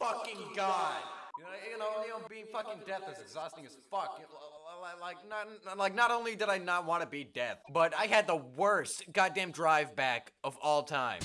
fucking god. You know, you know, you know, being fucking death is exhausting as fuck. Like, not, like, not only did I not want to be death, but I had the worst goddamn drive back of all time.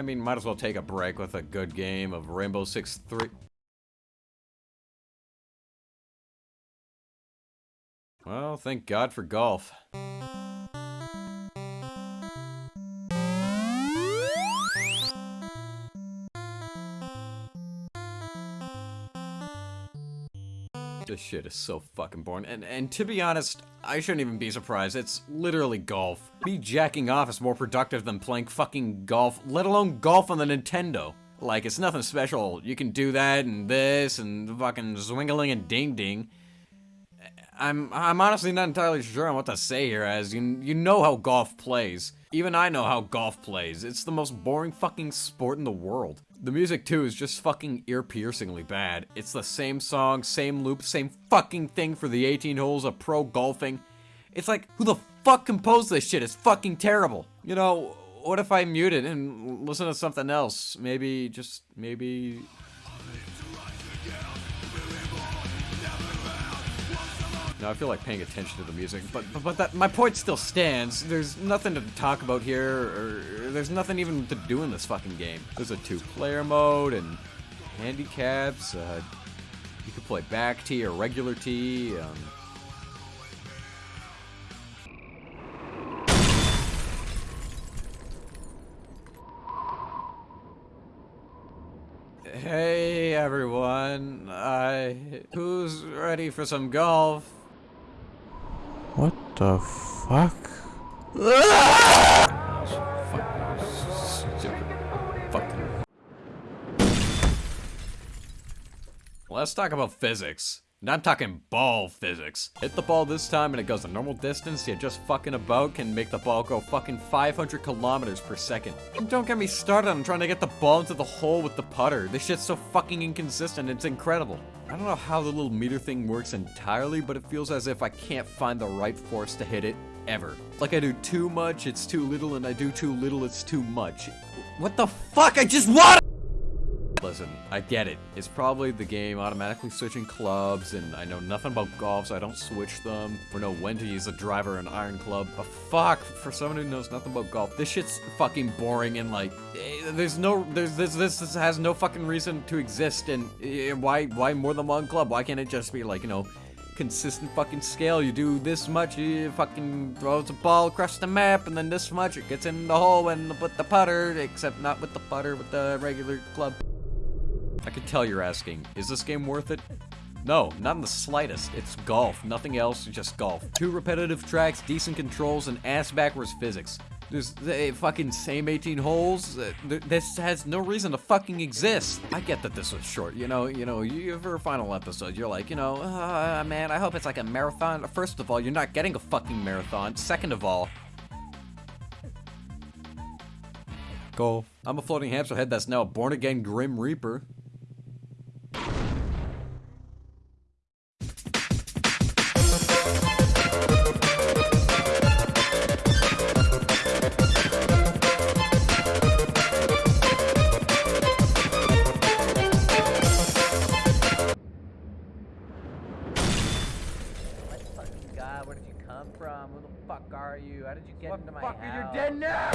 I mean, might as well take a break with a good game of Rainbow Six 3. Well, thank God for golf. This shit is so fucking boring. And and to be honest, I shouldn't even be surprised. It's literally golf. Me jacking off is more productive than playing fucking golf, let alone golf on the Nintendo. Like, it's nothing special. You can do that and this and fucking zwingling and ding ding. I'm I'm honestly not entirely sure on what to say here, as you you know how golf plays. Even I know how golf plays. It's the most boring fucking sport in the world. The music too is just fucking ear-piercingly bad. It's the same song, same loop, same fucking thing for the 18 holes of pro golfing. It's like, who the fuck composed this shit? It's fucking terrible. You know, what if I mute it and listen to something else? Maybe, just, maybe Now I feel like paying attention to the music, but but, but that my point still stands. There's nothing to talk about here, or there's nothing even to do in this fucking game. There's a two-player mode and handicaps. Uh, you could play back tee or regular tee. Um, Hey everyone, I who's ready for some golf? What the fuck? Let's talk about physics. And I'm talking ball physics. Hit the ball this time and it goes a normal distance, you just fucking about can make the ball go fucking 500 kilometers per second. And don't get me started on trying to get the ball into the hole with the putter. This shit's so fucking inconsistent, it's incredible. I don't know how the little meter thing works entirely, but it feels as if I can't find the right force to hit it, ever. Like I do too much, it's too little, and I do too little, it's too much. What the fuck? I just want Listen, I get it. It's probably the game automatically switching clubs, and I know nothing about golf, so I don't switch them, or know when to use a driver and iron club. But fuck, for someone who knows nothing about golf, this shit's fucking boring, and like, eh, there's no, there's this, this, this has no fucking reason to exist, and uh, why, why more than one club? Why can't it just be like, you know, consistent fucking scale. You do this much, you fucking throws the ball across the map, and then this much, it gets in the hole and with the putter, except not with the putter, with the regular club. I could tell you're asking, is this game worth it? No, not in the slightest. It's golf, nothing else, just golf. Two repetitive tracks, decent controls, and ass-backwards physics. There's the fucking same 18 holes. Uh, this has no reason to fucking exist. I get that this was short. You know, you know, you for a final episode, you're like, you know, uh, man, I hope it's like a marathon. First of all, you're not getting a fucking marathon. Second of all, golf. I'm a floating hamster head that's now a born-again Grim Reaper. Uh, where did you come from? Who the fuck are you? How did you get what into my fuck house? You're dead now!